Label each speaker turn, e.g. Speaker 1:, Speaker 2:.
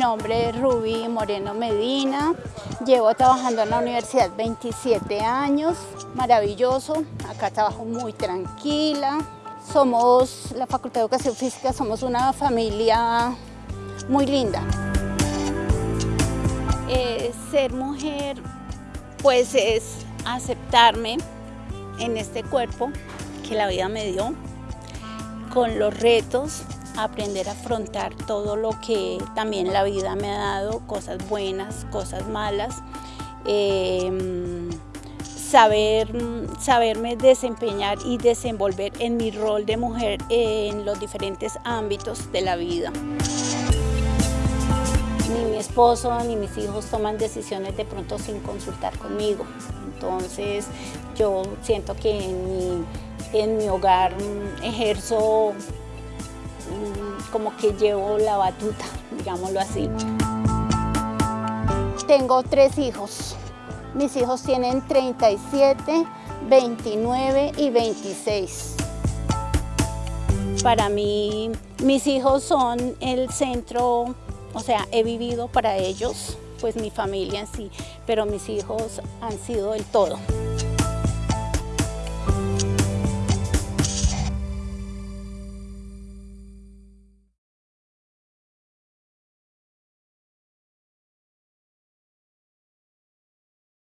Speaker 1: nombre es Ruby Moreno Medina, llevo trabajando en la universidad 27 años, maravilloso, acá trabajo muy tranquila, somos, la Facultad de Educación Física, somos una familia muy linda. Eh, ser mujer pues es aceptarme en este cuerpo que la vida me dio, con los retos, aprender a afrontar todo lo que también la vida me ha dado, cosas buenas, cosas malas, em, saber, saberme desempeñar y desenvolver en mi rol de mujer en los diferentes ámbitos de la vida. Ni mi esposo ni mis hijos toman decisiones de pronto sin consultar conmigo. Entonces yo siento que en mi, en mi hogar mm, ejerzo como que llevo la batuta, digámoslo así. Tengo tres hijos. Mis hijos tienen 37, 29 y 26. Para mí, mis hijos son el centro o sea, he vivido para ellos, pues mi familia en sí, pero mis hijos han sido el todo.